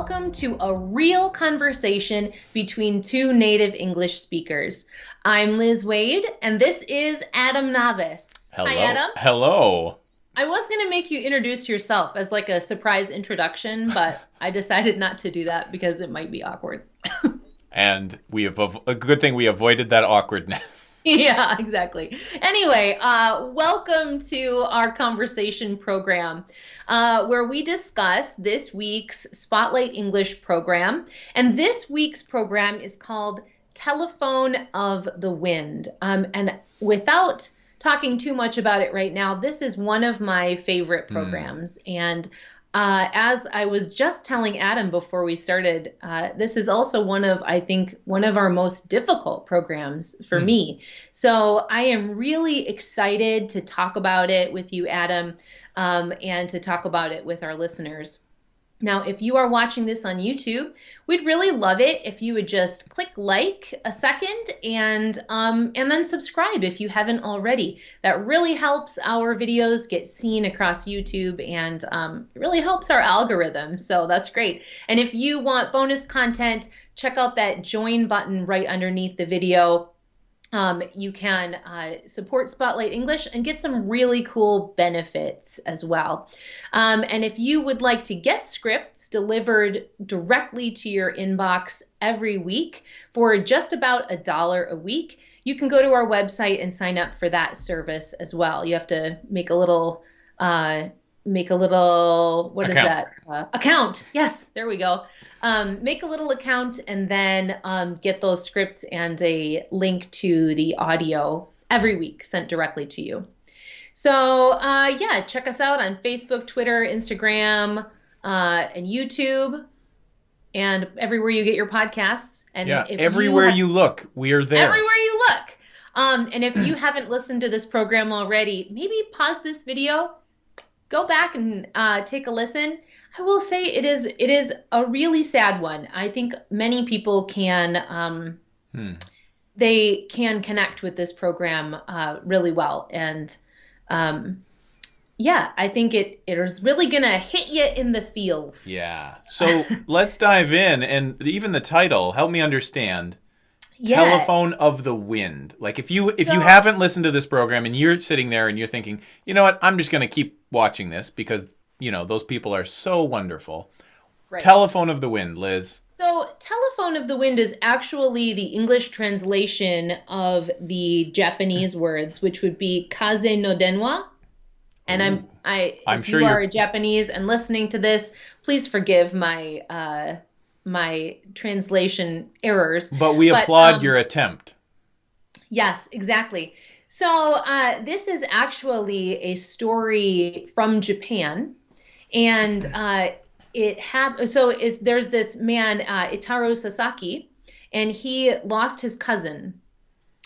welcome to a real conversation between two native English speakers. I'm Liz Wade, and this is Adam Navis. Hello. Hi, Adam. Hello. I was going to make you introduce yourself as like a surprise introduction, but I decided not to do that because it might be awkward. And we have a good thing we avoided that awkwardness. yeah, exactly. Anyway, uh, welcome to our conversation program uh, where we discuss this week's Spotlight English program. And this week's program is called Telephone of the Wind. Um, and without talking too much about it right now, this is one of my favorite programs. And uh, as I was just telling Adam before we started, uh, this is also one of, I think, one of our most difficult programs for me. So I am really excited to talk about it with you, Adam, um, and to talk about it with our listeners. Now, if you are watching this on YouTube, we'd really love it if you would just click like a second and um, and then subscribe if you haven't already. That really helps our videos get seen across YouTube and um, really helps our algorithm. So that's great. And if you want bonus content, check out that join button right underneath the video um, you can uh, support Spotlight English and get some really cool benefits as well. Um, and if you would like to get scripts delivered directly to your inbox every week for just about a dollar a week, you can go to our website and sign up for that service as well. You have to make a little. Uh, make a little what is Account. that uh, account yes there we go um, make a little account and then um, get those scripts and a link to the audio every week sent directly to you. So, uh, yeah, check us out on Facebook, Twitter, Instagram, uh, and YouTube, and everywhere you get your podcasts. And Yeah. Everywhere ha- you look, we are there. everywhere you look. Um, and if you haven't listened to this program already, maybe pause this video, go back and uh, take a listen. I will say it is it is a really sad one. I think many people can um, Hmm. they can connect with this program uh, really well, and um, yeah, I think it it is really gonna hit you in the feels. Yeah. So let's dive in, and even the title help me understand. Yeah. Telephone of the Wind. Like if you if you haven't listened to this program and you're sitting there and you're thinking, you know what, I'm just going to keep watching this because you know those people are so wonderful. Right. Telephone of the Wind, Liz. So, Telephone of the Wind is actually the English translation of the Japanese words, which would be Kaze no Denwa. And I'm I I'm if sure you you're- are Japanese and listening to this, please forgive my uh my translation errors. But we But, applaud um, your attempt. Yes, exactly. So uh, this is actually a story from Japan, and uh, it hap- So there's this man uh, Itaro Sasaki, and he lost his cousin,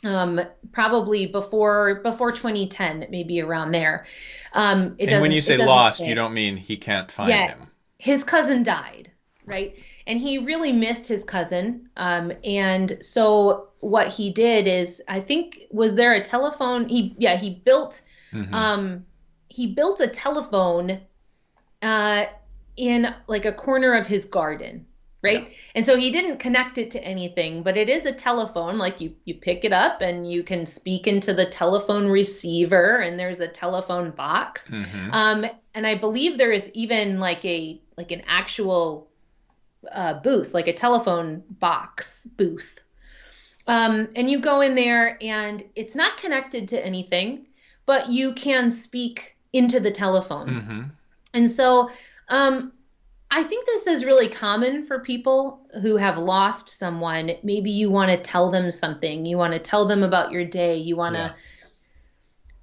um, probably before before 2010, maybe around there. Um, it And when you say lost, say you don't mean he can't find Yeah. him. his cousin died, right? And he really missed his cousin. Um, and so what he did is, I think, was there a telephone? He, yeah, he built, Mhm. um, he built a telephone, uh, in like a corner of his garden, right? And so he didn't connect it to anything, but it is a telephone. Like you, you pick it up and you can speak into the telephone receiver, and there's a telephone box. Mhm. Um, and I believe there is even like a like an actual uh, booth, like a telephone box booth. Um, and you go in there, and it's not connected to anything, but you can speak into the telephone. Mhm. And so um, I think this is really common for people who have lost someone. Maybe you want to tell them something, you want to tell them about your day, you want to Yeah.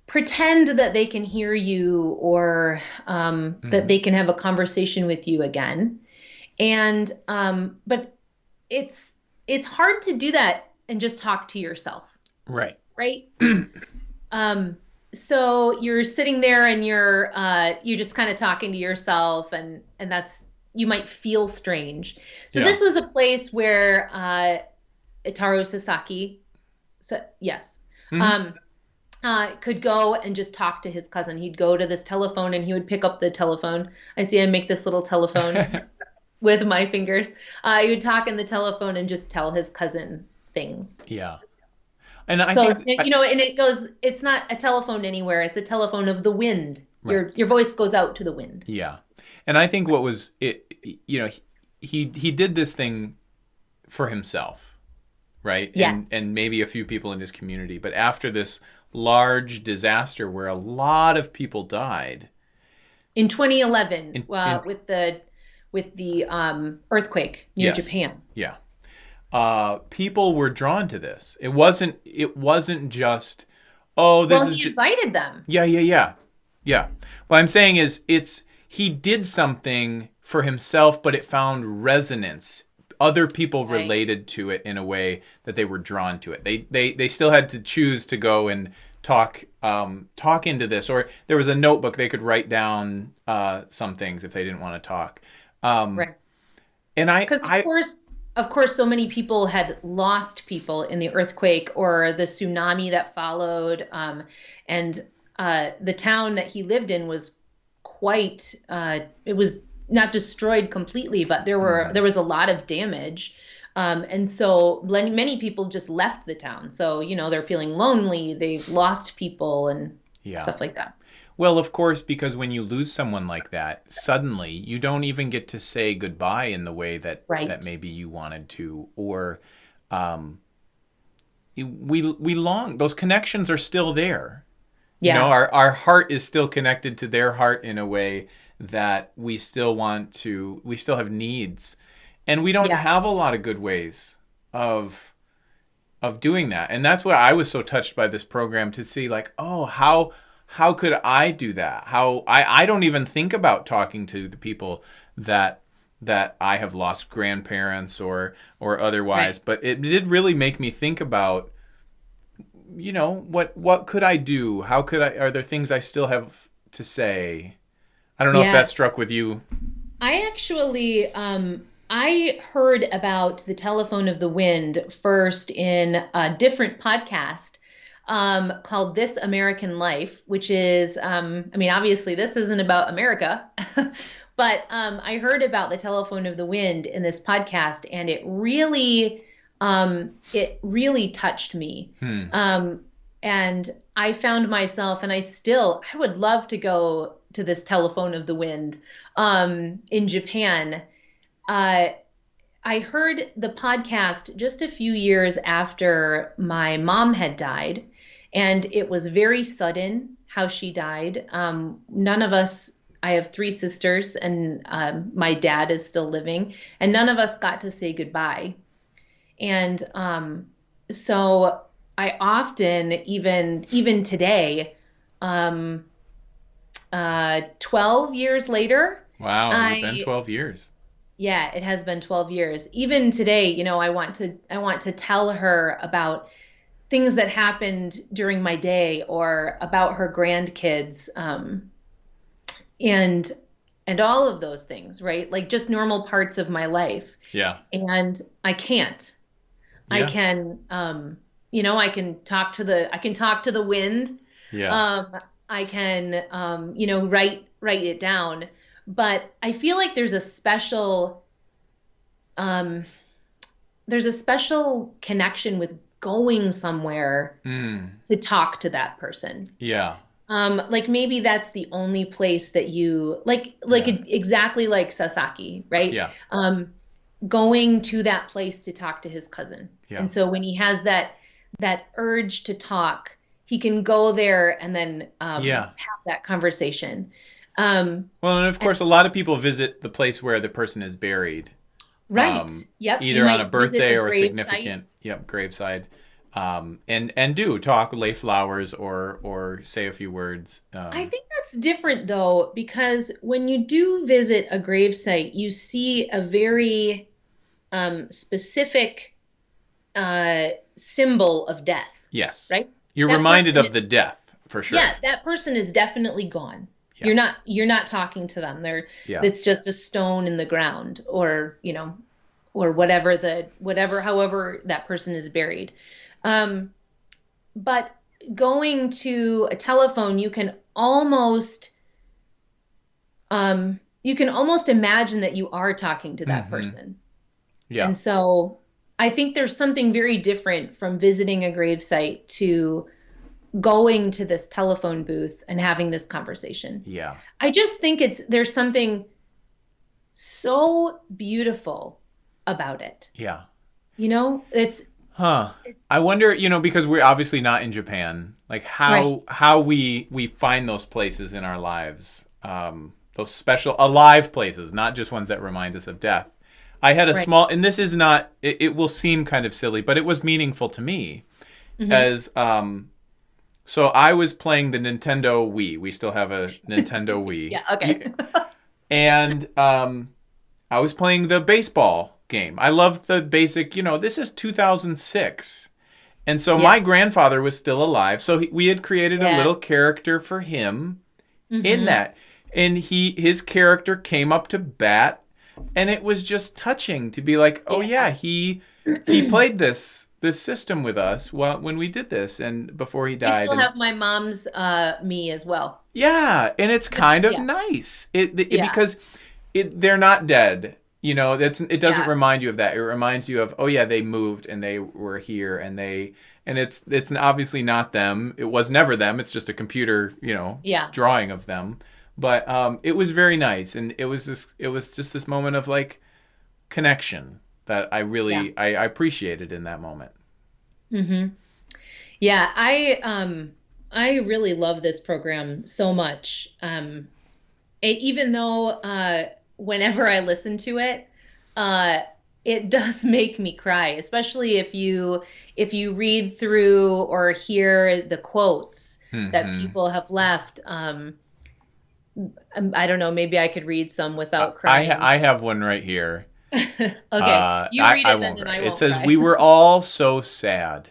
pretend that they can hear you or um, that they can have a conversation with you again. And um, but it's it's hard to do that and just talk to yourself Right. right? um, so you're sitting there and you're uh, you're just kind of talking to yourself, and and that's you might feel strange. So Yeah. this was a place where uh, Itaro Sasaki, so, yes, Mhm. um, uh, could go and just talk to his cousin. He'd go to this telephone and he would pick up the telephone. I see I make this little telephone with my fingers. Uh, he would talk in the telephone and just tell his cousin things. Yeah. And I so think you know, and it goes. It's not a telephone anywhere. It's a telephone of the wind. Your Right. your voice goes out to the wind. Yeah, and I think what was it, you know, he he did this thing for himself, right? Yes. And and maybe a few people in his community, but after this large disaster where a lot of people died, In 2011, In- uh, in- with the with the um, earthquake near Yes. Japan. yeah, uh, people were drawn to this. It wasn't it wasn't just oh this Well, is he ju- invited them. Yeah, yeah, yeah. Yeah. What I'm saying is it's he did something for himself, but it found resonance. Other people Right. related to it in a way that they were drawn to it. They they they still had to choose to go and talk um talk into this or there was a notebook they could write down uh some things if they didn't want to talk. Um Right. and I Because of I course, of course, so many people had lost people in the earthquake or the tsunami that followed, um, and uh, the town that he lived in was quite. Uh, it was not destroyed completely, but there were Mm-hmm. there was a lot of damage. Um, and so many many people just left the town. So, you know, they're feeling lonely, they've lost people and Yeah. stuff like that. Well, of course, because when you lose someone like that, suddenly you don't even get to say goodbye in the way that Right. that maybe you wanted to, or um, we we long those connections are still there. Yeah. You know, our our heart is still connected to their heart in a way that we still want to. We still have needs, and we don't Yeah. have a lot of good ways of of doing that. And that's what I was so touched by this program to see like, oh, how how could I do that? How I I don't even think about talking to the people that that I have lost grandparents or or otherwise, but it did really make me think about you know, what what could I do? How could I are there things I still have to say? I don't know if that struck with you. I actually, um, I heard about the telephone of the wind first in a different podcast um, called This American Life, which is, um, I mean, obviously this isn't about America, but um, I heard about the telephone of the wind in this podcast, and it really, um, it really touched me. Hmm. Um, and I found myself, and I still, I would love to go to this telephone of the wind um, in Japan. Uh, I heard the podcast just a few years after my mom had died, and it was very sudden how she died. Um, none of us, I have three sisters, and um, my dad is still living, and none of us got to say goodbye. And um, so I often, even even today, um, uh, 12 years later, Wow, it's been 12 years. yeah, it has been 12 years. Even today, you know, I want to I want to tell her about things that happened during my day or about her grandkids um, and and all of those things, right? Like just normal parts of my life. Yeah. And I can't. I can um, you know, I can talk to the I can talk to the wind Yeah. um, I can, um, you know, write write it down. But I feel like there's a special, um, there's a special connection with going somewhere Mm, to talk to that person. yeah. Um, like maybe that's the only place that you like, like Yeah. exactly like Sasaki, right? Yeah. um, going to that place to talk to his cousin. Yeah. And so when he has that that urge to talk, he can go there and then um, Yeah. have that conversation. Um, Well, and of course, a lot of people visit the place where the person is buried, right. Um, yep. Either on a birthday or a significant, yep, graveside, um, and and do talk, lay flowers, or or say a few words. Um, I think that's different though, because when you do visit a gravesite, you see a very um, specific uh, symbol of death, yes, right? You're That reminded of the death for sure. Yeah, that person is definitely gone. Yeah. You're not you're not talking to them. They're Yeah. it's just a stone in the ground or, you know, or whatever the whatever however that person is buried. Um but going to a telephone you can almost um you can almost imagine that you are talking to that Mhm. person. Yeah. And so I think there's something very different from visiting a gravesite to going to this telephone booth and having this conversation. yeah. I just think it's there's something so beautiful about it. Yeah. You know, it's Huh. it's I wonder, you know, because we're obviously not in Japan, like how Right. how we we find those places in our lives, um, those special alive places, not just ones that remind us of death. I had a Right. small, and this is not. It, it will seem kind of silly, but it was meaningful to me, Mm-hmm. as um. So I was playing the Nintendo Wii. We still have a Nintendo Wii. yeah, okay. and um, I was playing the baseball game. I love the basic, you know, this is 2006. And so Yeah. my grandfather was still alive. So he, we had created a little character for him in Mhm. that. And he his character came up to bat and it was just touching to be like, "Oh Yeah. yeah, he he played this this system with us while, when we did this and before he I died." still and- have my mom's uh me as well. yeah, and it's kind of Yeah. nice. It, it Yeah. because it they're not dead. You know, that's it doesn't Yeah. remind you of that. It reminds you of oh yeah, they moved and they were here and they and it's it's obviously not them. It was never them. It's just a computer, you know, Yeah. drawing of them. But um, it was very nice, and it was this. It was just this moment of like connection that I really Yeah. I, I appreciated in that moment. Mm-hmm. Yeah, I um I really love this program so much. Um it, even though uh whenever I listen to it, uh it does make me cry, especially if you if you read through or hear the quotes that Mhm. people have left. Um um, I don't know, maybe I could read some without crying. ha- I have one right here. okay, Uh, you read I it then won't and. I It won't says cry. we were all so sad.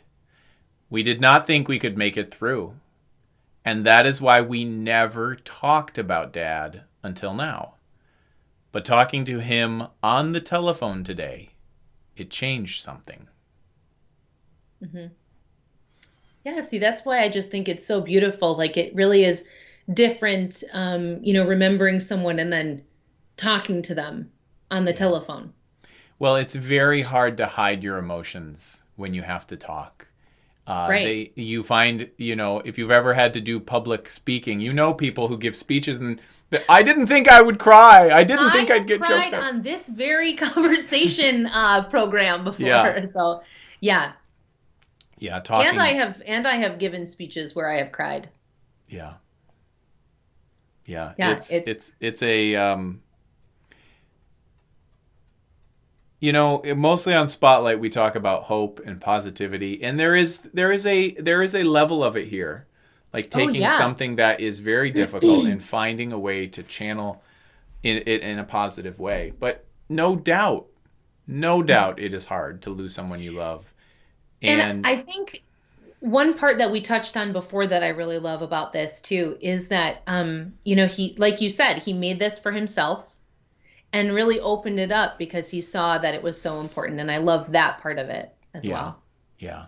We did not think we could make it through. And that is why we never talked about dad until now. But talking to him on the telephone today, it changed something. Mm-hmm. Yeah, see, that's why I just think it's so beautiful. Like it really is different, um, you know, remembering someone and then talking to them on the telephone. Well, it's very hard to hide your emotions when you have to talk. Uh, Right. They, you find, you know, if you've ever had to do public speaking, you know people who give speeches and I didn't think I would cry. I didn't think I I'd get cried choked up. on this very conversation uh, program before, Yeah. so yeah. Yeah, talking. And I have and I have given speeches where I have cried. Yeah. Yeah. Yeah, it's, it's- it's it's a um you know, mostly on Spotlight we talk about hope and positivity and there is there is a there is a level of it here. Like Oh, taking yeah. something that is very difficult and finding a way to channel in it in a positive way. But no doubt, no doubt it is hard to lose someone you love. And, And, I think one part that we touched on before that I really love about this too is that um, you know, he like you said, he made this for himself and really opened it up because he saw that it was so important and I love that part of it as Yeah. well. yeah.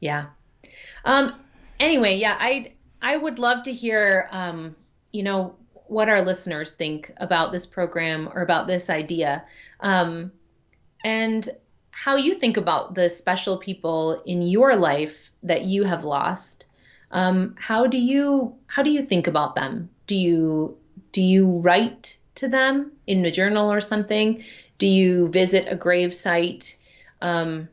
Yeah. Um anyway, yeah, I I would love to hear um you know what our listeners think about this program or about this idea. Um and how you think about the special people in your life that you have lost. Um how do you how do you think about them? Do you do you write to them in a journal or something? Do you visit a grave site? Um,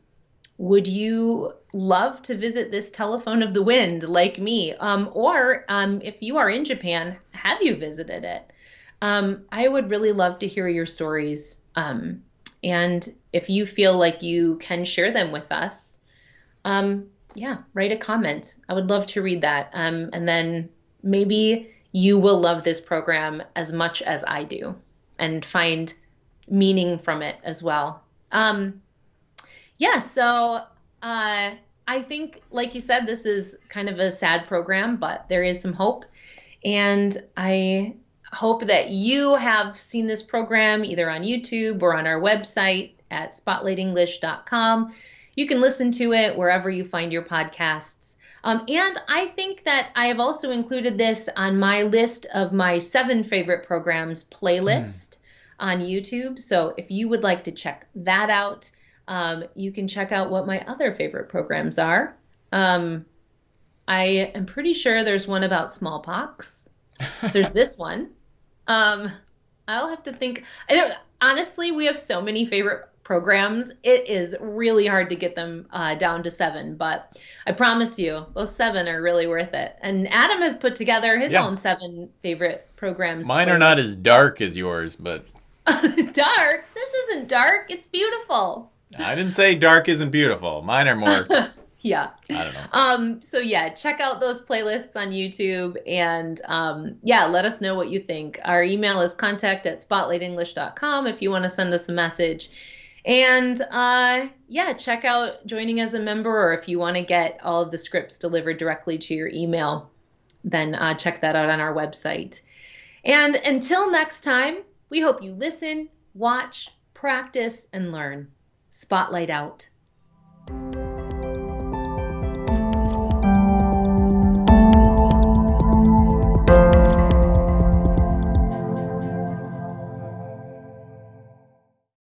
would you love to visit this telephone of the wind like me? Um, or um, if you are in Japan, have you visited it? Um, I would really love to hear your stories. Um, and if you feel like you can share them with us, um, yeah, write a comment. I would love to read that. And then maybe you will love this program as much as I do and find meaning from it as well. Um, yeah, so uh, I think, like you said, this is kind of a sad program, but there is some hope. And I hope that you have seen this program either on YouTube or on our website at spotlightenglish.com. You can listen to it wherever you find your podcasts. Um, and I think that I have also included this on my list of my seven favorite programs playlist mm. on YouTube. So if you would like to check that out, um, you can check out what my other favorite programs are. Um, I am pretty sure there's one about smallpox. There's this one. Um, I'll have to think. I don't. Honestly, we have so many favorite programs. It is really hard to get them uh, down to seven, but I promise you, those seven are really worth it. And Adam has put together his yeah. own seven favorite programs. Mine are not as dark as yours, but dark. This isn't dark. It's beautiful. I didn't say dark isn't beautiful. Mine are more yeah. I don't know. Um, so yeah, check out those playlists on YouTube and um, yeah, let us know what you think. Our email is contact at spotlightenglish.com if you want to send us a message. And uh, yeah, check out joining as a member, or if you want to get all of the scripts delivered directly to your email, then uh, check that out on our website. And until next time, we hope you listen, watch, practice, and learn. Spotlight out.